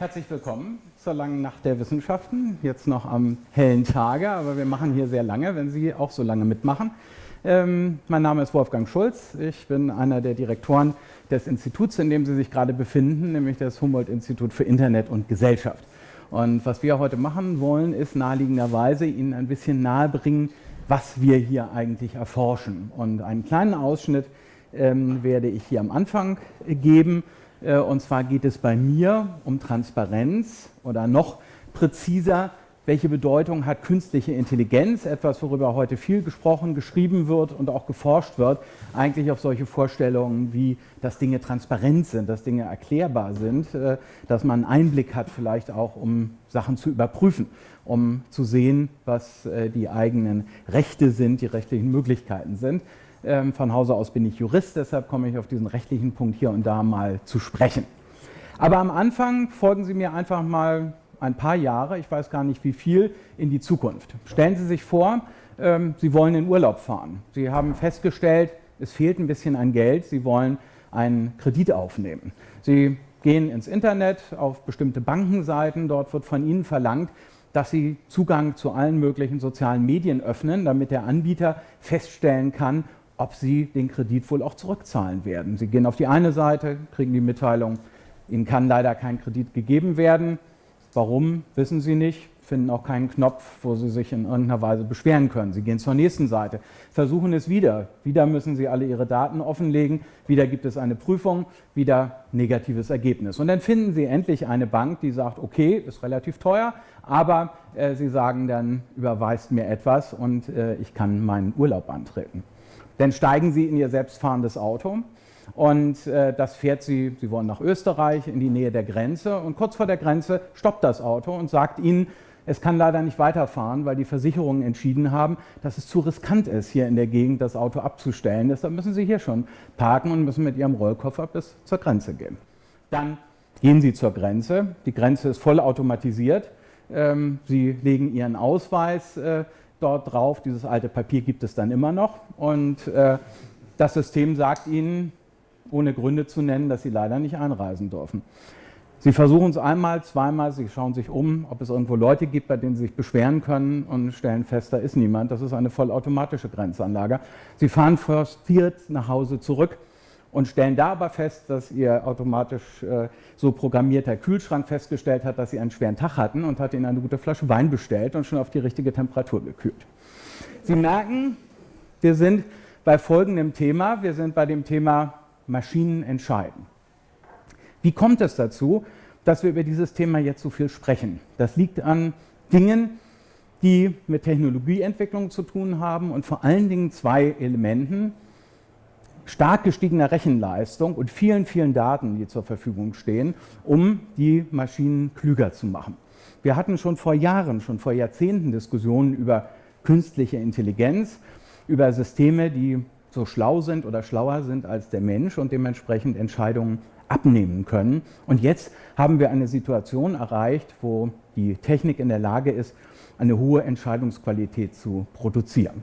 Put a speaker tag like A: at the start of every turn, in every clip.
A: Herzlich willkommen zur langen Nacht der Wissenschaften. Jetzt noch am hellen Tage, aber wir machen hier sehr lange, wenn Sie auch so lange mitmachen. Ähm, mein Name ist Wolfgang Schulz. Ich bin einer der Direktoren des Instituts, in dem Sie sich gerade befinden, nämlich das Humboldt-Institut für Internet und Gesellschaft. Und was wir heute machen wollen, ist naheliegenderweise Ihnen ein bisschen nahebringen, was wir hier eigentlich erforschen. Und einen kleinen Ausschnitt ähm, werde ich hier am Anfang geben. Äh, und zwar geht es bei mir um Transparenz oder noch präziser, welche Bedeutung hat künstliche Intelligenz, etwas, worüber heute viel gesprochen, geschrieben wird und auch geforscht wird, eigentlich auf solche Vorstellungen wie, dass Dinge transparent sind, dass Dinge erklärbar sind, äh, dass man einen Einblick hat vielleicht auch, um Sachen zu überprüfen, um zu sehen, was äh, die eigenen Rechte sind, die rechtlichen Möglichkeiten sind. Ähm, von Hause aus bin ich Jurist, deshalb komme ich auf diesen rechtlichen Punkt hier und da mal zu sprechen. Aber am Anfang folgen Sie mir einfach mal ein paar Jahre, ich weiß gar nicht wie viel, in die Zukunft. Stellen Sie sich vor, ähm, Sie wollen in Urlaub fahren. Sie haben festgestellt, es fehlt ein bisschen an Geld, Sie wollen einen Kredit aufnehmen. Sie gehen ins Internet auf bestimmte Bankenseiten, dort wird von Ihnen verlangt, dass Sie Zugang zu allen möglichen sozialen Medien öffnen, damit der Anbieter feststellen kann, ob Sie den Kredit wohl auch zurückzahlen werden. Sie gehen auf die eine Seite, kriegen die Mitteilung, Ihnen kann leider kein Kredit gegeben werden. Warum, wissen Sie nicht, finden auch keinen Knopf, wo Sie sich in irgendeiner Weise beschweren können. Sie gehen zur nächsten Seite, versuchen es wieder. Wieder müssen Sie alle Ihre Daten offenlegen, wieder gibt es eine Prüfung, wieder negatives Ergebnis. Und dann finden Sie endlich eine Bank, die sagt, okay, ist relativ teuer, aber äh, Sie sagen dann, überweist mir etwas und äh, ich kann meinen Urlaub antreten. Dann steigen Sie in Ihr selbstfahrendes Auto und äh, das fährt Sie, Sie wollen nach Österreich, in die Nähe der Grenze und kurz vor der Grenze stoppt das Auto und sagt Ihnen, es kann leider nicht weiterfahren, weil die Versicherungen entschieden haben, dass es zu riskant ist, hier in der Gegend das Auto abzustellen. Deshalb müssen Sie hier schon parken und müssen mit Ihrem Rollkoffer bis zur Grenze gehen. Dann gehen Sie zur Grenze. Die Grenze ist voll automatisiert. Ähm, Sie legen Ihren Ausweis äh, dort drauf. Dieses alte Papier gibt es dann immer noch. Und äh, das System sagt Ihnen, ohne Gründe zu nennen, dass Sie leider nicht einreisen dürfen. Sie versuchen es einmal, zweimal, Sie schauen sich um, ob es irgendwo Leute gibt, bei denen Sie sich beschweren können und stellen fest, da ist niemand. Das ist eine vollautomatische Grenzanlage. Sie fahren frustriert nach Hause zurück und stellen da aber fest, dass Ihr automatisch äh, so programmierter Kühlschrank festgestellt hat, dass Sie einen schweren Tag hatten und hat Ihnen eine gute Flasche Wein bestellt und schon auf die richtige Temperatur gekühlt. Sie merken, wir sind bei folgendem Thema. Wir sind bei dem Thema Maschinen entscheiden. Wie kommt es dazu, dass wir über dieses Thema jetzt so viel sprechen? Das liegt an Dingen, die mit Technologieentwicklung zu tun haben und vor allen Dingen zwei Elementen, stark gestiegener Rechenleistung und vielen, vielen Daten, die zur Verfügung stehen, um die Maschinen klüger zu machen. Wir hatten schon vor Jahren, schon vor Jahrzehnten Diskussionen über künstliche Intelligenz, über Systeme, die so schlau sind oder schlauer sind als der Mensch und dementsprechend Entscheidungen abnehmen können. Und jetzt haben wir eine Situation erreicht, wo die Technik in der Lage ist, eine hohe Entscheidungsqualität zu produzieren.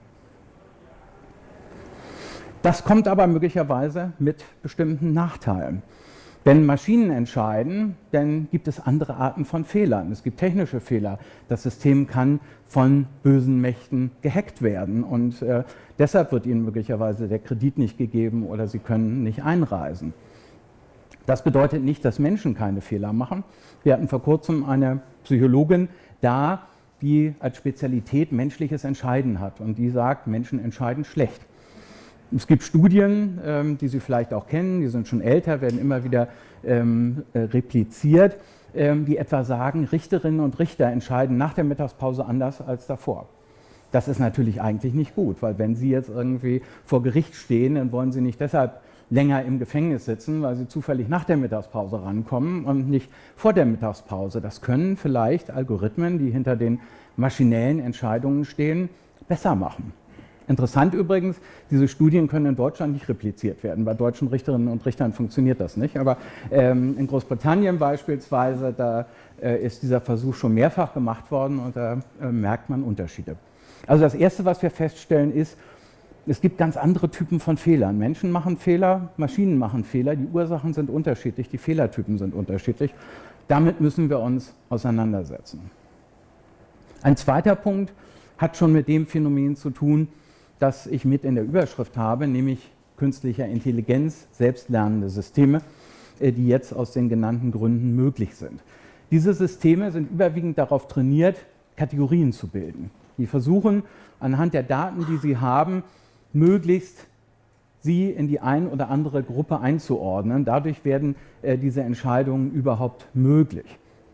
A: Das kommt aber möglicherweise mit bestimmten Nachteilen. Wenn Maschinen entscheiden, dann gibt es andere Arten von Fehlern. Es gibt technische Fehler. Das System kann von bösen Mächten gehackt werden und äh, deshalb wird Ihnen möglicherweise der Kredit nicht gegeben oder Sie können nicht einreisen. Das bedeutet nicht, dass Menschen keine Fehler machen. Wir hatten vor kurzem eine Psychologin da, die als Spezialität menschliches Entscheiden hat und die sagt, Menschen entscheiden schlecht. Es gibt Studien, ähm, die Sie vielleicht auch kennen, die sind schon älter, werden immer wieder ähm, äh, repliziert, ähm, die etwa sagen, Richterinnen und Richter entscheiden nach der Mittagspause anders als davor. Das ist natürlich eigentlich nicht gut, weil wenn Sie jetzt irgendwie vor Gericht stehen, dann wollen Sie nicht deshalb länger im Gefängnis sitzen, weil Sie zufällig nach der Mittagspause rankommen und nicht vor der Mittagspause. Das können vielleicht Algorithmen, die hinter den maschinellen Entscheidungen stehen, besser machen. Interessant übrigens, diese Studien können in Deutschland nicht repliziert werden. Bei deutschen Richterinnen und Richtern funktioniert das nicht. Aber ähm, in Großbritannien beispielsweise, da äh, ist dieser Versuch schon mehrfach gemacht worden und da äh, merkt man Unterschiede. Also das Erste, was wir feststellen, ist, es gibt ganz andere Typen von Fehlern. Menschen machen Fehler, Maschinen machen Fehler, die Ursachen sind unterschiedlich, die Fehlertypen sind unterschiedlich. Damit müssen wir uns auseinandersetzen. Ein zweiter Punkt hat schon mit dem Phänomen zu tun, das ich mit in der Überschrift habe, nämlich künstlicher Intelligenz, selbstlernende Systeme, äh, die jetzt aus den genannten Gründen möglich sind. Diese Systeme sind überwiegend darauf trainiert, Kategorien zu bilden. Die versuchen anhand der Daten, die sie haben, möglichst sie in die ein oder andere Gruppe einzuordnen. Dadurch werden äh, diese Entscheidungen überhaupt möglich.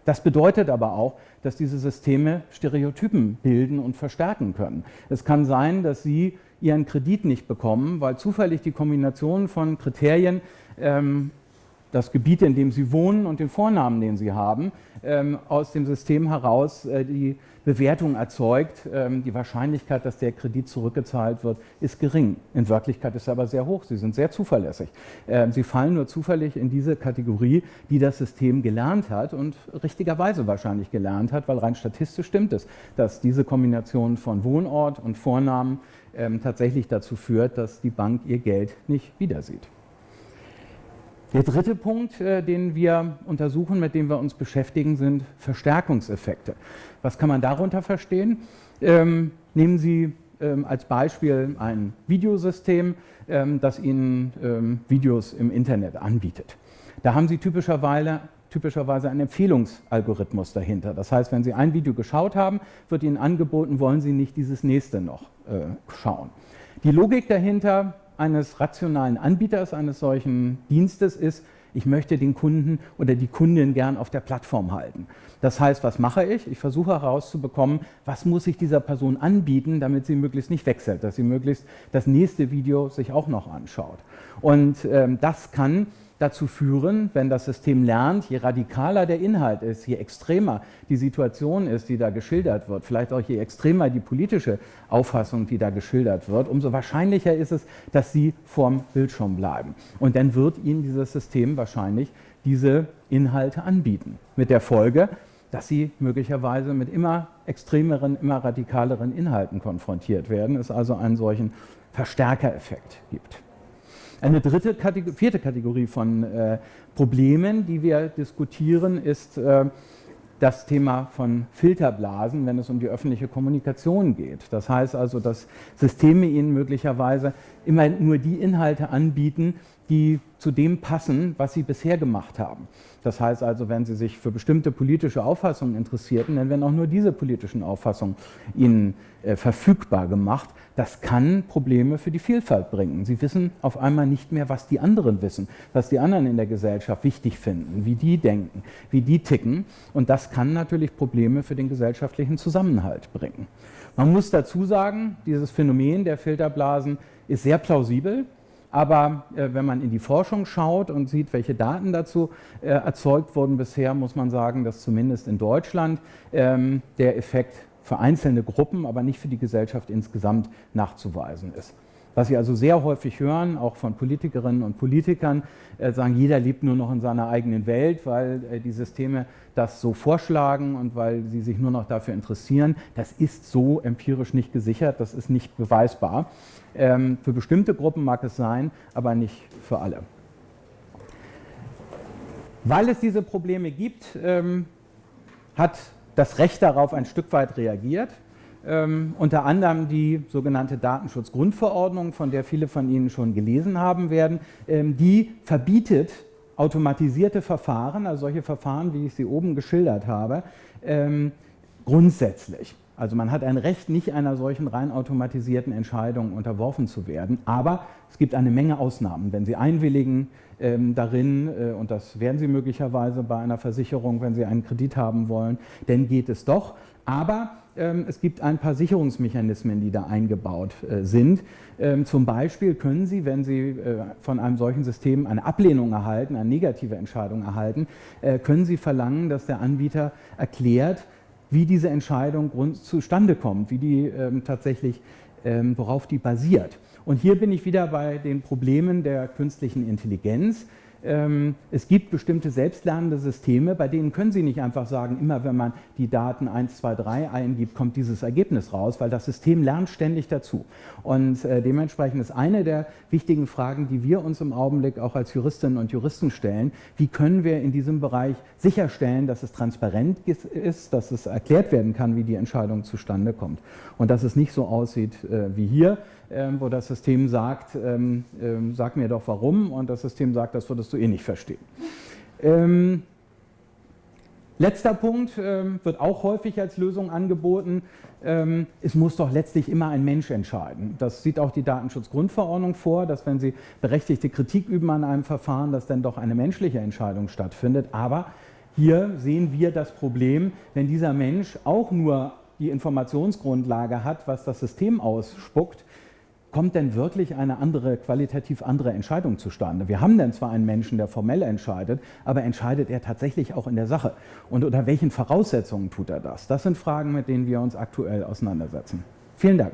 A: Das bedeutet aber auch, dass diese Systeme Stereotypen bilden und verstärken können. Es kann sein, dass Sie Ihren Kredit nicht bekommen, weil zufällig die Kombination von Kriterien ähm, das Gebiet, in dem Sie wohnen und den Vornamen, den Sie haben, ähm, aus dem System heraus äh, die Bewertung erzeugt. Ähm, die Wahrscheinlichkeit, dass der Kredit zurückgezahlt wird, ist gering. In Wirklichkeit ist sie aber sehr hoch. Sie sind sehr zuverlässig. Ähm, Sie fallen nur zufällig in diese Kategorie, die das System gelernt hat und richtigerweise wahrscheinlich gelernt hat, weil rein statistisch stimmt es, dass diese Kombination von Wohnort und Vornamen tatsächlich dazu führt, dass die Bank ihr Geld nicht wiedersieht. Der dritte Punkt, äh, den wir untersuchen, mit dem wir uns beschäftigen, sind Verstärkungseffekte. Was kann man darunter verstehen? Ähm, nehmen Sie ähm, als Beispiel ein Videosystem, ähm, das Ihnen Videos im Internet anbietet. Da haben Sie typischerweise, typischerweise einen Empfehlungsalgorithmus dahinter. Das heißt, wenn Sie ein Video geschaut haben, wird Ihnen angeboten, wollen Sie nicht dieses nächste noch äh, schauen. Die Logik dahinter eines rationalen Anbieters eines solchen Dienstes ist, ich möchte den Kunden oder die Kundin gern auf der Plattform halten. Das heißt, was mache ich? Ich versuche herauszubekommen, was muss ich dieser Person anbieten, damit sie möglichst nicht wechselt, dass sie möglichst das nächste Video sich auch noch anschaut. Und ähm, das kann dazu führen, wenn das System lernt, je radikaler der Inhalt ist, je extremer die Situation ist, die da geschildert wird, vielleicht auch je extremer die politische Auffassung, die da geschildert wird, umso wahrscheinlicher ist es, dass Sie vorm Bildschirm bleiben. Und dann wird Ihnen dieses System wahrscheinlich diese Inhalte anbieten. Mit der Folge, dass Sie möglicherweise mit immer extremeren, immer radikaleren Inhalten konfrontiert werden, es also einen solchen Verstärkereffekt gibt. Eine dritte Kategor vierte Kategorie von äh, Problemen, die wir diskutieren, ist äh, das Thema von Filterblasen, wenn es um die öffentliche Kommunikation geht. Das heißt also, dass Systeme Ihnen möglicherweise immer nur die Inhalte anbieten, die zu dem passen, was Sie bisher gemacht haben. Das heißt also, wenn Sie sich für bestimmte politische Auffassungen interessierten, dann werden auch nur diese politischen Auffassungen Ihnen äh, verfügbar gemacht. Das kann Probleme für die Vielfalt bringen. Sie wissen auf einmal nicht mehr, was die anderen wissen, was die anderen in der Gesellschaft wichtig finden, wie die denken, wie die ticken. Und das kann natürlich Probleme für den gesellschaftlichen Zusammenhalt bringen. Man muss dazu sagen, dieses Phänomen der Filterblasen ist sehr plausibel. Aber äh, wenn man in die Forschung schaut und sieht, welche Daten dazu äh, erzeugt wurden bisher, muss man sagen, dass zumindest in Deutschland ähm, der Effekt für einzelne Gruppen, aber nicht für die Gesellschaft insgesamt nachzuweisen ist. Was Sie also sehr häufig hören, auch von Politikerinnen und Politikern, äh, sagen, jeder lebt nur noch in seiner eigenen Welt, weil äh, die Systeme das so vorschlagen und weil sie sich nur noch dafür interessieren. Das ist so empirisch nicht gesichert, das ist nicht beweisbar. Ähm, für bestimmte Gruppen mag es sein, aber nicht für alle. Weil es diese Probleme gibt, ähm, hat das Recht darauf ein Stück weit reagiert. Ähm, unter anderem die sogenannte Datenschutzgrundverordnung, von der viele von Ihnen schon gelesen haben werden, ähm, die verbietet automatisierte Verfahren, also solche Verfahren, wie ich sie oben geschildert habe, ähm, grundsätzlich. Also man hat ein Recht, nicht einer solchen rein automatisierten Entscheidung unterworfen zu werden. Aber es gibt eine Menge Ausnahmen. Wenn Sie einwilligen ähm, darin, äh, und das werden Sie möglicherweise bei einer Versicherung, wenn Sie einen Kredit haben wollen, dann geht es doch. Aber es gibt ein paar Sicherungsmechanismen, die da eingebaut äh, sind. Ähm, zum Beispiel können Sie, wenn Sie äh, von einem solchen System eine Ablehnung erhalten, eine negative Entscheidung erhalten, äh, können Sie verlangen, dass der Anbieter erklärt, wie diese Entscheidung zustande kommt, wie die ähm, tatsächlich, ähm, worauf die basiert. Und hier bin ich wieder bei den Problemen der künstlichen Intelligenz. Ähm, es gibt bestimmte selbstlernende Systeme, bei denen können Sie nicht einfach sagen, immer wenn man die Daten 1, 2, 3 eingibt, kommt dieses Ergebnis raus, weil das System lernt ständig dazu. Und äh, dementsprechend ist eine der wichtigen Fragen, die wir uns im Augenblick auch als Juristinnen und Juristen stellen, wie können wir in diesem Bereich sicherstellen, dass es transparent ist, dass es erklärt werden kann, wie die Entscheidung zustande kommt. Und dass es nicht so aussieht äh, wie hier, wo das System sagt, ähm, ähm, sag mir doch warum und das System sagt, das würdest du eh nicht verstehen. Ähm, letzter Punkt ähm, wird auch häufig als Lösung angeboten. Ähm, es muss doch letztlich immer ein Mensch entscheiden. Das sieht auch die Datenschutzgrundverordnung vor, dass wenn Sie berechtigte Kritik üben an einem Verfahren, dass dann doch eine menschliche Entscheidung stattfindet. Aber hier sehen wir das Problem, wenn dieser Mensch auch nur die Informationsgrundlage hat, was das System ausspuckt, kommt denn wirklich eine andere, qualitativ andere Entscheidung zustande? Wir haben dann zwar einen Menschen, der formell entscheidet, aber entscheidet er tatsächlich auch in der Sache? Und unter welchen Voraussetzungen tut er das? Das sind Fragen, mit denen wir uns aktuell auseinandersetzen. Vielen Dank.